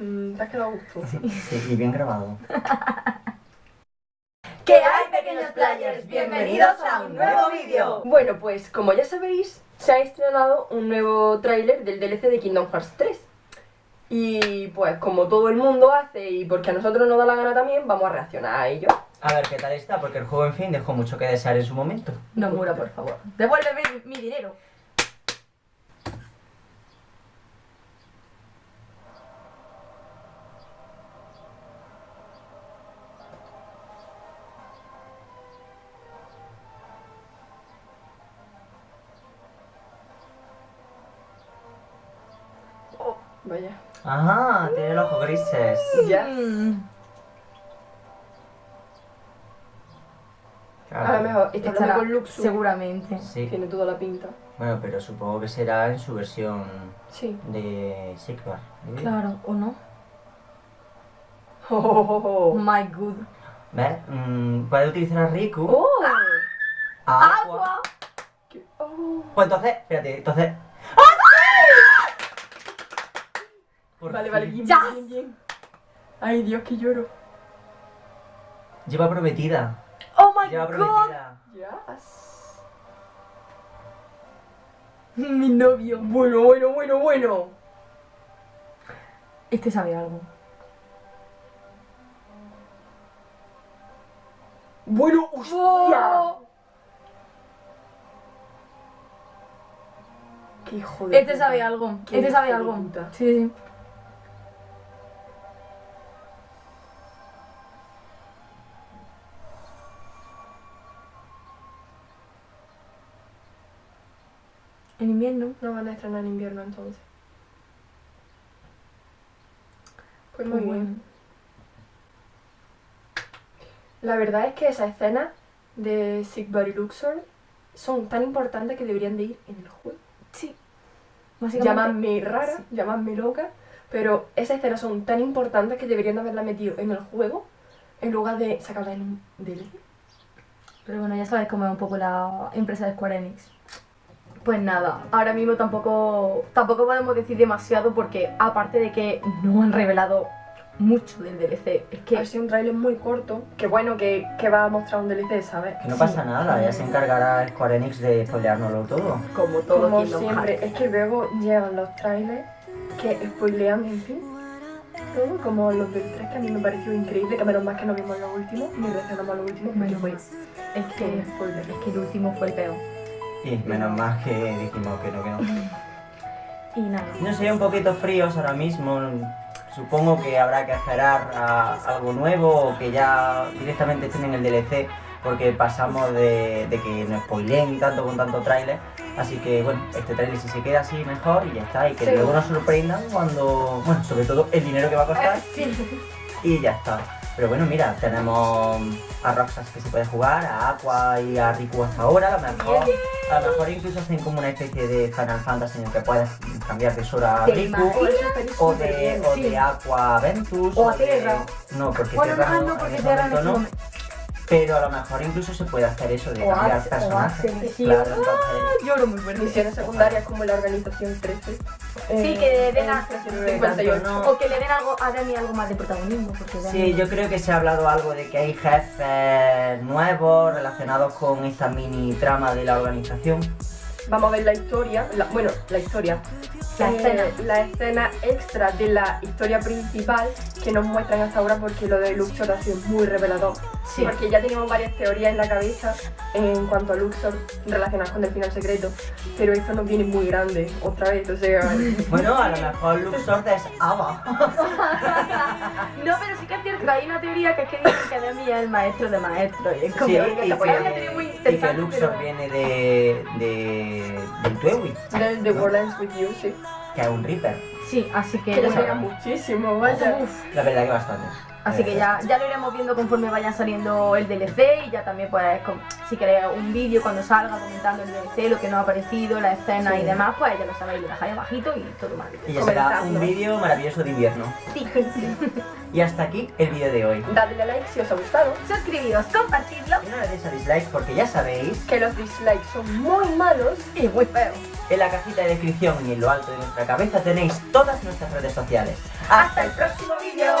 Mm, te has quedado a gusto. Sí, y bien grabado. ¿Qué hay, pequeños players? Bienvenidos a un nuevo vídeo. Bueno, pues como ya sabéis, se ha estrenado un nuevo tráiler del DLC de Kingdom Hearts 3. Y pues como todo el mundo hace y porque a nosotros nos da la gana también, vamos a reaccionar a ello. A ver qué tal está, porque el juego, en fin, dejó mucho que desear en su momento. No mura, por favor. Devuélveme mi dinero. Vaya. Ajá, tiene los ojos grises. Ya. Mm. A lo Claro. mejor está Estará, con Luxu. seguramente. Sí. Tiene toda la pinta. Bueno, pero supongo que será en su versión Sí. de Sigvar. ¿eh? Claro, ¿o no? Oh, oh, oh. My good. ¿Ves? Mm, puede utilizar a Riku. Oh. ¡Agua! Oh. Pues entonces, espérate, entonces. Por Vale, fin. vale, bien, Ya. bien, bien. Ay, Dios, que lloro. Lleva prometida. ¡Oh my Lleva god! prometida. Yes. Mi novio. Bueno, bueno, bueno, bueno. Este sabe algo. Bueno, hostia. Qué hijo de Este puta. sabe algo. Qué Este sabe algo. puta. Sí, sí. En invierno. No van a estrenar en invierno entonces. Pues muy Pues bien. bueno. La verdad es que esas escenas de Sigvar y Luxor son tan importantes que deberían de ir en el juego. Sí. Llámame rara, sí. llámame loca, pero esas escenas son tan importantes que deberían de haberla metido en el juego en lugar de sacarla en un DLC. Pero bueno, ya sabes cómo es un poco la empresa de Square Enix. Pues nada, ahora mismo tampoco, tampoco podemos decir demasiado porque aparte de que no han revelado mucho del DLC, es Que ha sido un trailer muy corto, que bueno, que, que va a mostrar un DLC, ¿sabes? Que no Sí. pasa nada, ya se encargará Square Enix de spoileárnoslo todo. como todo Como Kingdom siempre, es que luego llegan los trailers que spoilean, en fin, todo, como los del 3, que a mí me pareció increíble, que menos mal que no vimos los últimos, ni reaccionamos a los últimos, fue mal. Es que, spoiler. es que el último fue el peor. Y menos más que dijimos que no, que no. Y nada. No sé, un poquito fríos ahora mismo. Supongo que habrá que esperar a algo nuevo o que ya directamente estén en el DLC porque pasamos de, de que nos spoileen tanto con tanto tráiler. Así que bueno, este tráiler si se queda así mejor y ya está. Y que Sí. luego nos sorprendan cuando, bueno, sobre todo el dinero que va a costar y ya está. Pero bueno, mira, tenemos a Roxas que se puede jugar, a Aqua y a Riku hasta ahora, a lo mejor, a lo mejor incluso hacen como una especie de Final Fantasy en el que puedes cambiar de Sora a ¿Te Riku, o de, o de Aqua a Ventus, O a de- Terra. No, porque Bueno, Terra no, no, porque ese Terra no. Pero a lo mejor incluso se puede hacer eso de O cambiar o personajes. Sí. Claro, entonces... Lloro muy fuerte. Misiones secundarias como la organización 13. Sí, que den a- 58. no. O que le den algo, a Dani algo más de protagonismo. Porque Dani- Sí, yo creo que se ha hablado algo de que hay jefes nuevos relacionados con esta mini trama de la organización. Vamos a ver la historia, la- bueno, la historia. La Eh, escena. La escena extra de la historia principal que nos muestran hasta ahora porque lo de Luxor ha sido muy revelador. Sí. Porque ya teníamos varias teorías en la cabeza en cuanto a Luxor relacionadas con el final secreto, pero esto nos viene muy grande otra vez, o sea... Bueno, a lo mejor Luxord es Ava. No, pero sí que es cierto hay una teoría que es que dicen que Demi es el maestro de maestros. Y Sí, que y que, y Luxor pero- viene de, de, del Tuewi, The, the World Ends With You, sí. que es un Reaper. Sí, así que... Que le bueno, muchísimo, vaya. uf, La verdad que bastante. Así que ya, ya lo iremos viendo conforme vaya saliendo el DLC y ya también pues si queréis un vídeo cuando salga comentando el DLC, lo que nos ha parecido, la escena y demás, pues ya lo sabéis, lo dejáis abajito y todo mal. Y ya será un vídeo maravilloso de invierno. Sí. Y hasta aquí el vídeo de hoy. Dadle a like si os ha gustado. Suscribíos, compartidlo Y no le deis a dislike porque ya sabéis, Que los dislikes son muy malos. y muy feo. en la cajita de descripción y en lo alto de nuestra cabeza tenéis todas nuestras redes sociales. ¡Hasta el próximo vídeo!